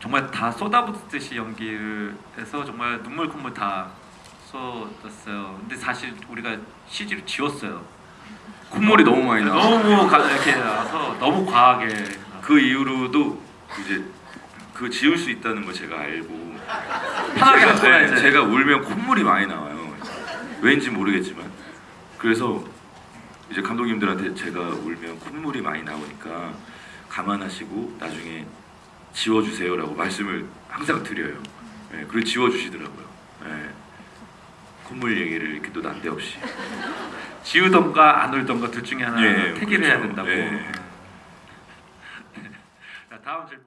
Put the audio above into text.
정말 다 쏟아붓듯이 연기를 해서 정말 눈물 콧물 다 쏟았어요. 근데 사실 우리가 CG로 지웠어요. 콧물이 너무 많이 나. 너무 가, 이렇게 나서 너무 과하게 그 이후로도 이제 그 지울 수 있다는 걸 제가 알고 편하게 제가, 네. 제가 울면 콧물이 많이 나와요. 왠지 모르겠지만 그래서 이제 감독님들한테 제가 울면 콧물이 많이 나오니까 감안하시고 나중에 지워주세요라고 말씀을 항상 드려요. 네, 그리고 지워주시더라고요. 네. 콧물 얘기를 이렇게 또 난데없이. 지우던가 안 울던가 둘 중에 하나 예, 택일을 그렇죠. 해야 된다고. 예. 자, 다음 질문.